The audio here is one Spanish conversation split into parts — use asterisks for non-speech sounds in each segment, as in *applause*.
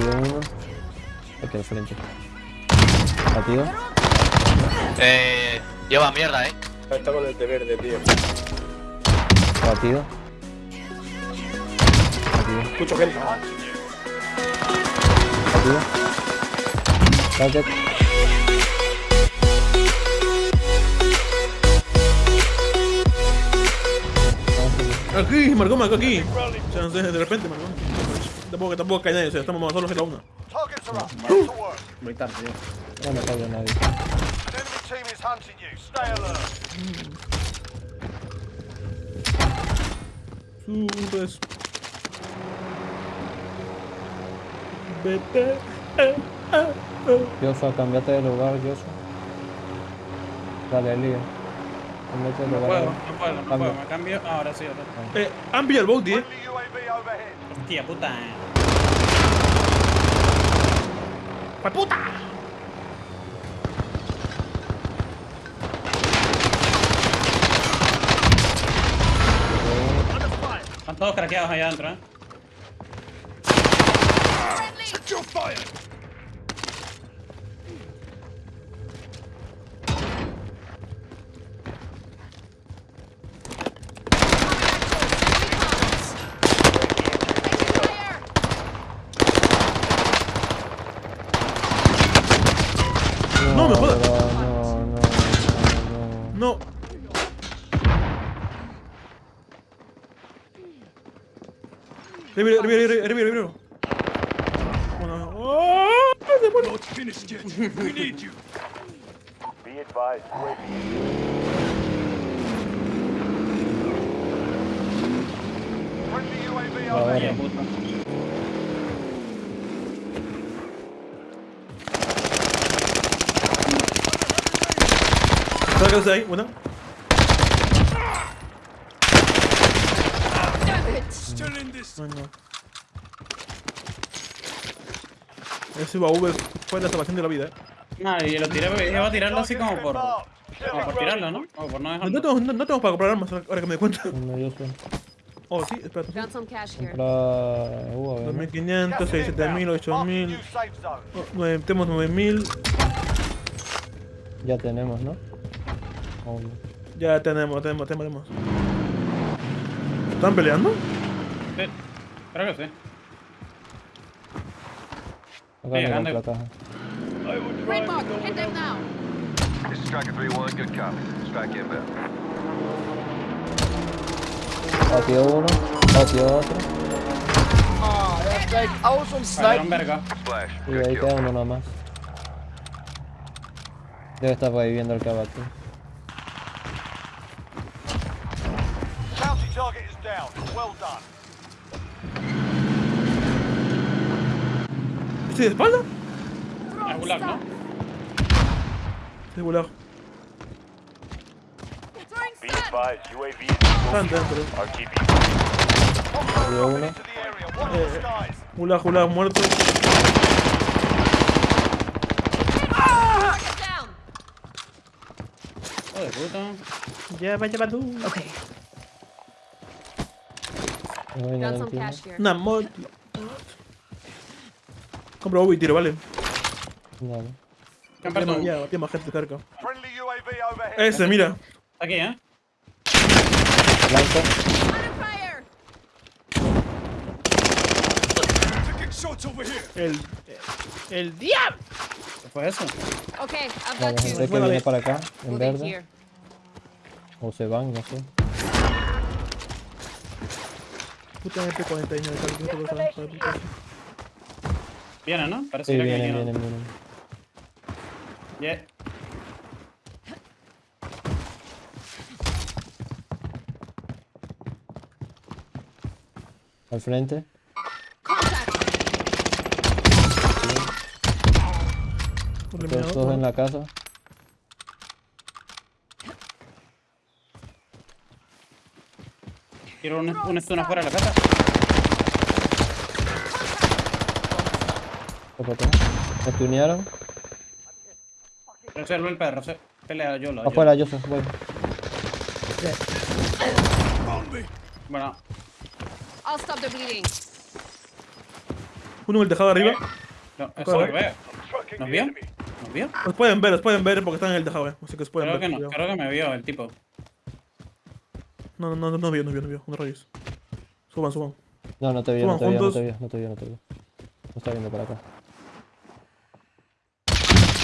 Batido uno. Aquí al frente. Batido. Eh. Lleva mierda, eh. Está con el de verde, tío. Batido. Batido. Escucho gente. Batido. Target. Aquí, marcó, marcó aquí. O sea, de repente, marcó. Tampoco, tampoco cae nadie, o sea, estamos en la una. Muy tarde, tío. No me cayó nadie. Subes. Vete. Joshua, cambiate de lugar, Joshua. Dale, Elías. Cambiate de No lugar. Puedo, no puedo, no Cambio. puedo. Me cambio. Ah, ahora sí, ahora. Eh, han pillado el bounty, eh. Hostia puta. ¡Pa puta! Están todos craqueados allá adentro, eh. No me jodas. pero No, no, no, no. No. Reviro, reviro, reviro, reviro, reviro. Bueno, ¡oh! Se muere. Be advised. UAV. Friendly UAV Puta. Sácase ahí, una. No, no. Ese baúl fue la salvación de la vida, eh. No, y lo tiré, iba a tirarlo así como por. Como por tirarlo, ¿no? O por no dejarlo. no tenemos, no, no tenemos para comprar armas ahora que me doy cuenta. No, Joshua. Oh, sí, espérate. Found some cash here. Compra. Uh, a ver, ¿no? 2500, 7000, 8000. New safe zone. oh, nueve- Tenemos 9000. Ya tenemos, ¿no? Oh. Ya tenemos, tenemos, tenemos. ¿Están peleando? Sí. Creo que sí. Acá me llegando. compra caja. Red mark, hit them now. This is Striker 3-1, good copy. Strike inbound. Batido uno. Batido otro. Ah, that's like, verga. Splash. Y ahí queda uno nomás. Debe estar por ahí viendo el que down. Well done. ¿Estoy de espalda? Es gulag, ¿no? UAV is Están dentro. Uno. Gulag, muerto. Hijo de puta. Ya, vaya, tú. Okay. No here. Una mod. Compra uno y tiro, vale. Dale. ¿Qué han perdido? Ya, tiene más gente cerca. Ese, mira. Aquí, ¿eh? Blanco. El. El diablo. ¿Qué fue eso? Okay, I've Vale, got gente you. que viene para acá, en verde. O se van, no sé. Puta MP49, tal, qué cosa, hijo de puta. Viene, ¿no? Sí, Parece que vienen. Yeah. Al frente. Todos, en la casa. Quiero un, un stun afuera de la casa. Me tunearon. El perro. se- Pelea yo lo. Afuera, Joseph, voy. Bueno, I'll stop the bleeding. Uno en el tejado de arriba. No, eso es lo que veo. ¿Nos vio? ¿Nos vio? Los pueden ver, los pueden ver porque están en el tejado, eh. Así que pueden Creo ver. que no, cuidado. creo que me vio el tipo. No, no, no, no vio, no vio, no vio. No rayos. Suban, suban. No, no te vio, no te vio, no te vio, no te vio, no te vio. No está viendo para acá.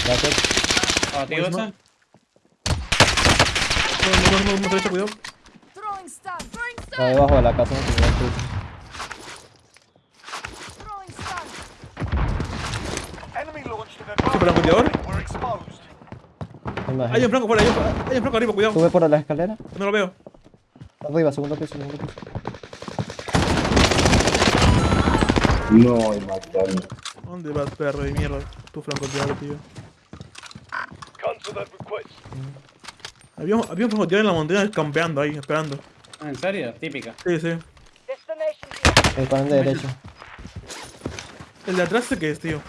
Gracias. Abatido Buenísimo. ese. No, no, no, no, derecha, cuidado. Está debajo de la casa, no. Hay un flanco fuera, hay un, hay un flanco arriba, cuidado. Sube por la escalera. No lo veo. Arriba, segundo piso, segundo piso. No, y mataron. ¿Dónde vas, perro de mierda? Tu flanco diablo, tío. Había, había un francotirador en la montaña campeando ahí, esperando. Ah, ¿En serio? Típica. Sí, sí. El de derecha. El de atrás que es, tío.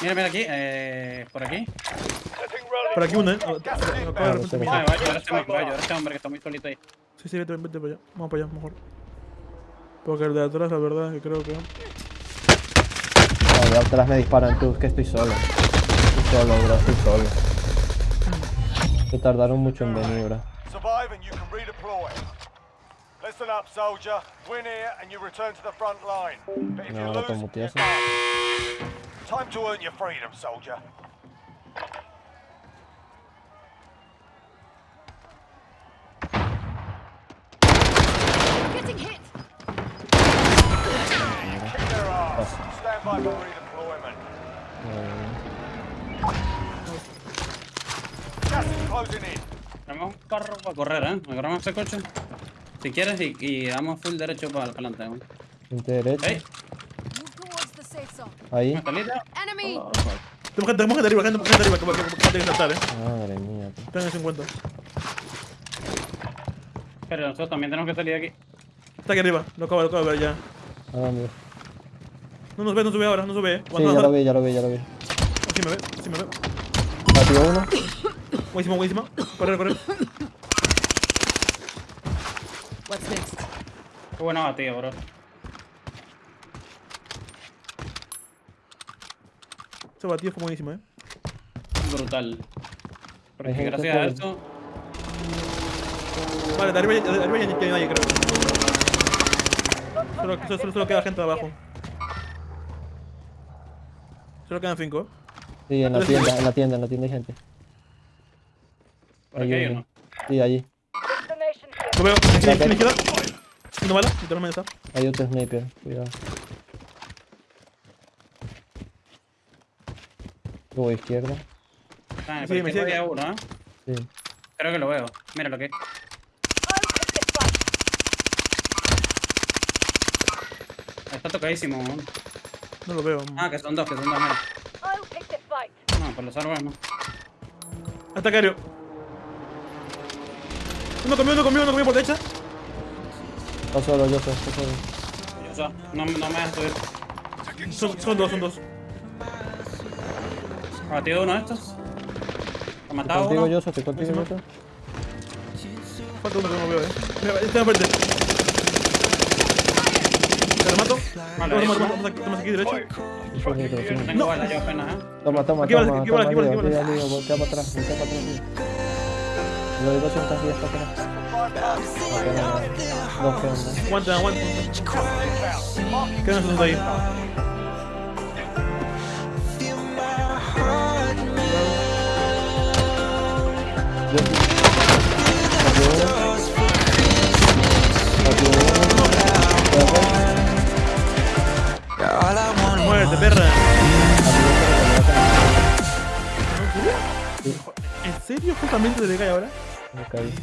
Mira, mira aquí. Eh, por aquí. Por aquí uno, eh. Este hombre que está muy solito ahí. Sí, sí, vete, vete para allá. Vamos para allá, mejor. Porque el de atrás, la verdad, que creo que. No, de atrás me disparan tú, que estoy solo. Estoy solo, bro, estoy solo. Se tardaron mucho en venir, bro. Survive and you can redeploy. Listen up, soldier. Win here and you return to the front line. But if No, you ahora lose. Time to earn your freedom, soldier. Tenemos un carro para correr, ¿eh? Agarramos ese coche. Si quieres, y, y damos full derecho para adelante. ¿eh? Gente safe zone. Ahí. Enemy. Tenemos gente, tenemos gente arriba, gente, gente arriba, que, que, que, que tiene que saltar, eh. Madre mía. Tengan eso en cuenta. Pero nosotros también tenemos que salir de aquí. Está aquí arriba, lo acabo, lo acabo de ver ya. ¿A dónde? No nos ve, no sube ahora, no sube, eh. Sí, ya lo vi, ya lo vi, ya lo vi. Sí me ve, sí me ve. Batió uno. Buenísimo, buenísimo. Correr, correr. What's next? Qué buena batida, bro. Ese batido fue buenísimo, eh. Brutal. Porque gente gracias a eso. Vale, de arriba, ya- de arriba ya ni tiene nadie, creo. Solo, solo, solo, solo queda gente abajo. Solo quedan cinco. Sí, en la tienda, en la tienda, en la tienda hay gente. Por aquí hay Ahí, uno. Sí, allí. Lo veo, aquí, aquí a la izquierda. Una bala, literalmente está. Hay otro sniper, cuidado. Luego izquierda. Ah, Sí, pero me sigue. uno, ¿eh? Sí. Creo que lo veo. Mira lo que. Está tocadísimo. ¿no? No lo veo. Ah, que son dos, que son dos, mira. No, por los árboles no. Hasta Cario. Uno comió, uno comió, uno comió por derecha. Está solo, yo soy, está solo. O sea, no, no me dejas subir. Son, son dos, son dos. Abatido uno de estos. Lo Estoy matado contigo, uno. yo soy, estoy contigo, yo. Falta uno que no veo, eh. Mira, este enfrente. Te lo mato. Vale, toma aquí derecho. No tengo yo apenas, ¿eh? Toma, toma, Aquí vale, toma, aquí vale, aquí vale, aquí voltea para atrás, voltea para atrás. Lo hasta atrás. Dos. Aguanta, aguanta. Quedan esos dos ahí. Yo ¿Justamente se le cae ahora? Me caí.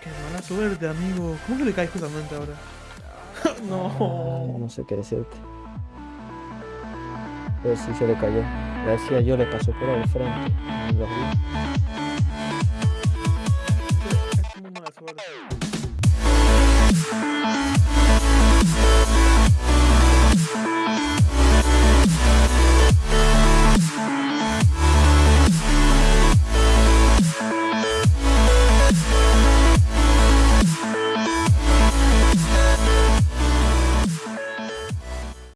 Qué mala suerte, amigo. ¿Cómo que le cae justamente ahora? *laughs* no. No sé qué decirte. Pero sí se le cayó. Gracias, yo le pasó por el frente.